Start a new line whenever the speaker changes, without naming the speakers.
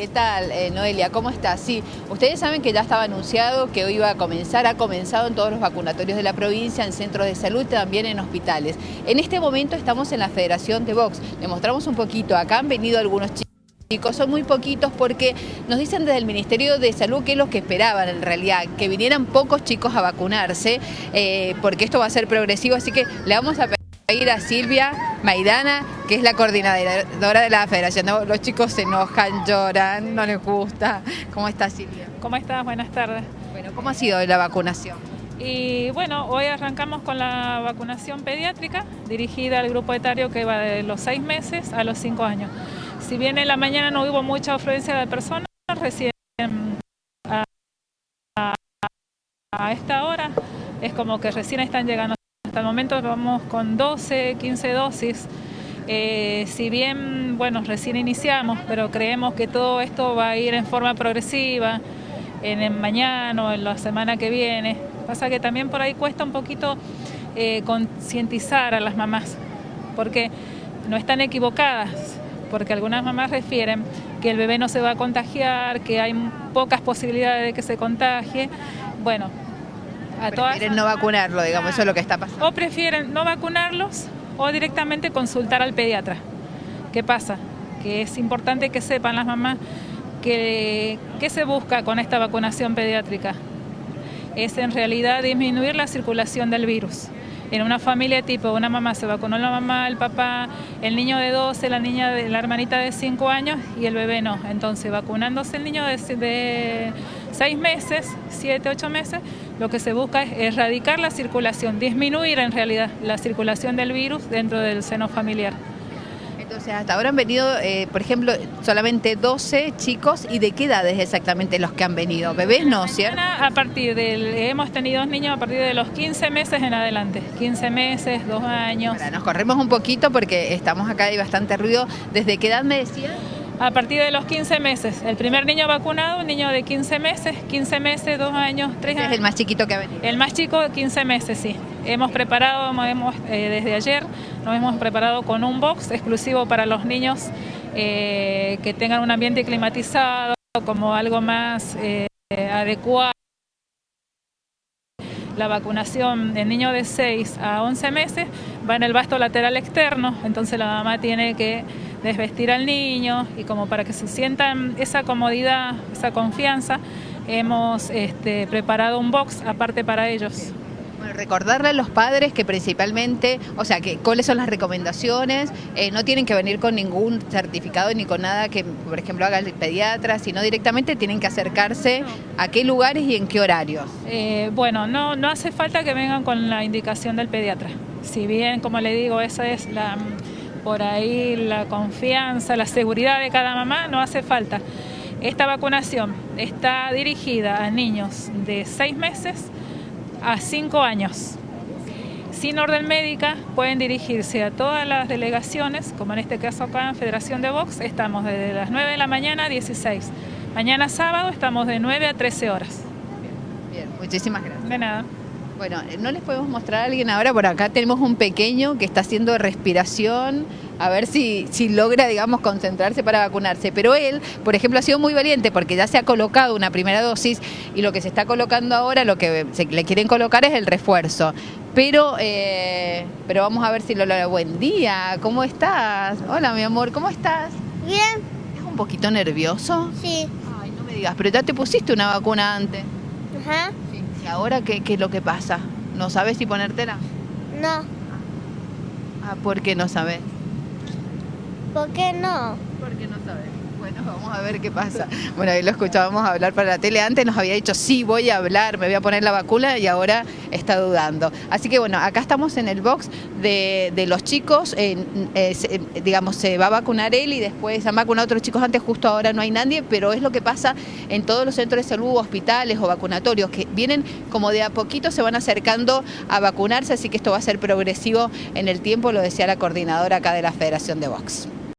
¿Qué tal, eh, Noelia? ¿Cómo está? Sí, ustedes saben que ya estaba anunciado que hoy iba a comenzar, ha comenzado en todos los vacunatorios de la provincia, en centros de salud, también en hospitales. En este momento estamos en la Federación de Vox. Le mostramos un poquito, acá han venido algunos chicos son muy poquitos porque nos dicen desde el Ministerio de Salud que es lo que esperaban en realidad, que vinieran pocos chicos a vacunarse, eh, porque esto va a ser progresivo, así que le vamos a pedir a Silvia Maidana, que es la coordinadora de la federación. Los chicos se enojan, lloran, no les gusta. ¿Cómo está Silvia?
¿Cómo estás? Buenas tardes.
Bueno, ¿cómo ha sido la vacunación?
Y bueno, hoy arrancamos con la vacunación pediátrica dirigida al grupo etario que va de los seis meses a los cinco años. Si bien en la mañana no hubo mucha afluencia de personas, recién a, a esta hora es como que recién están llegando hasta el momento vamos con 12, 15 dosis. Eh, si bien, bueno, recién iniciamos, pero creemos que todo esto va a ir en forma progresiva, en el mañana o en la semana que viene. Pasa que también por ahí cuesta un poquito eh, concientizar a las mamás, porque no están equivocadas, porque algunas mamás refieren que el bebé no se va a contagiar, que hay pocas posibilidades de que se contagie. Bueno,
prefieren no vacunarlo, digamos, eso es lo que está pasando.
O prefieren no vacunarlos o directamente consultar al pediatra. ¿Qué pasa? Que es importante que sepan las mamás que qué se busca con esta vacunación pediátrica. Es en realidad disminuir la circulación del virus en una familia tipo, una mamá se vacunó la mamá, el papá, el niño de 12, la niña de la hermanita de 5 años y el bebé no. Entonces, vacunándose el niño de, de 6 meses, 7, 8 meses, lo que se busca es erradicar la circulación, disminuir en realidad la circulación del virus dentro del seno familiar.
Entonces, hasta ahora han venido, eh, por ejemplo, solamente 12 chicos. ¿Y de qué edades exactamente los que han venido? ¿Bebés no, cierto?
A partir del, hemos tenido dos niños a partir de los 15 meses en adelante. 15 meses, dos años.
nos corremos un poquito porque estamos acá, hay bastante ruido. ¿Desde qué edad me decían?
A partir de los 15 meses. El primer niño vacunado, un niño de 15 meses, 15 meses, 2 años, 3 años.
Es el más chiquito que ha venido.
El más chico, 15 meses, sí. Hemos preparado, hemos, eh, desde ayer, nos hemos preparado con un box exclusivo para los niños eh, que tengan un ambiente climatizado, como algo más eh, adecuado. La vacunación en niño de 6 a 11 meses va en el vasto lateral externo, entonces la mamá tiene que desvestir al niño y como para que se sientan esa comodidad, esa confianza, hemos este, preparado un box aparte para ellos.
Bueno, recordarle a los padres que principalmente, o sea, que cuáles son las recomendaciones, eh, no tienen que venir con ningún certificado ni con nada que, por ejemplo, haga el pediatra, sino directamente tienen que acercarse a qué lugares y en qué horarios.
Eh, bueno, no, no hace falta que vengan con la indicación del pediatra. Si bien, como le digo, esa es la por ahí la confianza, la seguridad de cada mamá, no hace falta. Esta vacunación está dirigida a niños de 6 meses a 5 años. Sin orden médica pueden dirigirse a todas las delegaciones, como en este caso acá en Federación de Vox, estamos desde las 9 de la mañana a 16. Mañana sábado estamos de 9 a 13 horas.
Bien, muchísimas gracias.
De nada.
Bueno, no les podemos mostrar a alguien ahora, por acá tenemos un pequeño que está haciendo respiración, a ver si, si logra, digamos, concentrarse para vacunarse. Pero él, por ejemplo, ha sido muy valiente porque ya se ha colocado una primera dosis y lo que se está colocando ahora, lo que se, le quieren colocar es el refuerzo. Pero, eh, pero vamos a ver si lo logra. Buen día, ¿cómo estás? Hola, mi amor, ¿cómo estás?
Bien.
¿Es un poquito nervioso?
Sí.
Ay, no me digas, pero ya te pusiste una vacuna antes.
Ajá.
¿Y ahora qué, qué es lo que pasa? ¿No sabes si ponértela?
No.
Ah, ¿por qué no sabes?
¿Por qué no?
Porque no sabes. Bueno, vamos a ver qué pasa. Bueno, ahí lo escuchábamos hablar para la tele. Antes nos había dicho, sí, voy a hablar, me voy a poner la vacuna y ahora está dudando. Así que bueno, acá estamos en el box de, los chicos. Eh, digamos, se va a vacunar él y después han vacunado otros chicos antes. Justo ahora no hay nadie, pero es lo que pasa en todos los centros de salud, hospitales o vacunatorios, que vienen como de a poquito se van acercando a vacunarse. Así que esto va a ser progresivo en el tiempo, lo decía la coordinadora acá de la Federación de Box.